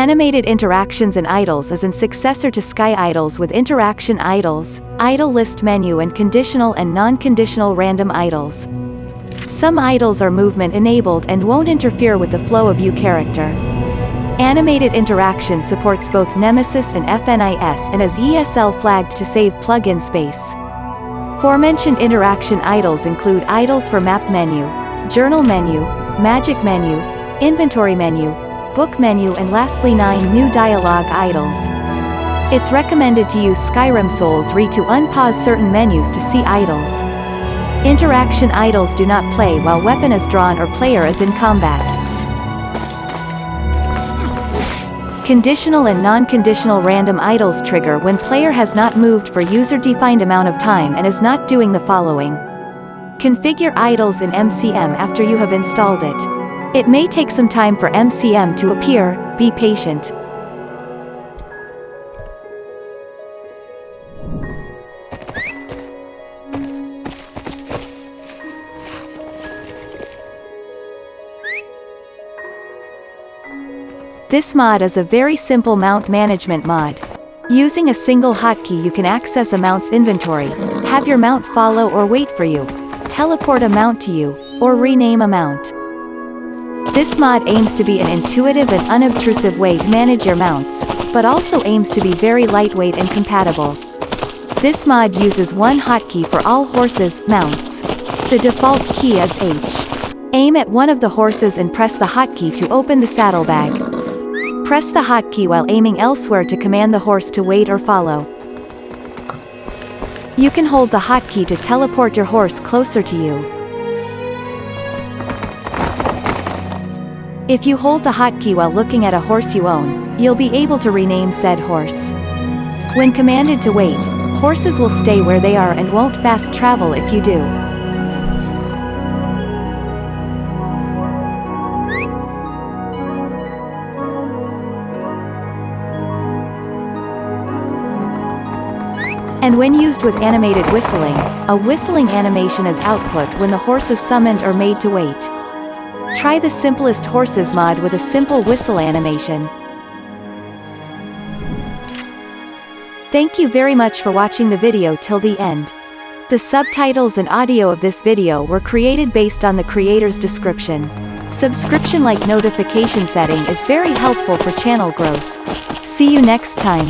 Animated Interactions and Idles is an successor to Sky Idles with Interaction Idles, Idle List Menu and Conditional and Non-Conditional Random Idles. Some idles are movement-enabled and won't interfere with the flow of you character. Animated Interaction supports both Nemesis and FNIS and is ESL flagged to save plugin space. Forementioned interaction idles include idles for map menu, journal menu, magic menu, inventory menu, book menu and lastly 9 new dialogue idles. It's recommended to use Skyrim Souls Re to unpause certain menus to see idles. Interaction idles do not play while weapon is drawn or player is in combat. Conditional and non-conditional random idles trigger when player has not moved for user-defined amount of time and is not doing the following. Configure idles in MCM after you have installed it. It may take some time for MCM to appear, be patient. This mod is a very simple mount management mod. Using a single hotkey you can access a mount's inventory, have your mount follow or wait for you, teleport a mount to you, or rename a mount. This mod aims to be an intuitive and unobtrusive way to manage your mounts, but also aims to be very lightweight and compatible. This mod uses one hotkey for all horses, mounts. The default key is H. Aim at one of the horses and press the hotkey to open the saddlebag. Press the hotkey while aiming elsewhere to command the horse to wait or follow. You can hold the hotkey to teleport your horse closer to you. If you hold the hotkey while looking at a horse you own, you'll be able to rename said horse. When commanded to wait, horses will stay where they are and won't fast travel if you do. And when used with animated whistling, a whistling animation is output when the horse is summoned or made to wait. Try the simplest horses mod with a simple whistle animation. Thank you very much for watching the video till the end. The subtitles and audio of this video were created based on the creator's description. Subscription-like notification setting is very helpful for channel growth. See you next time.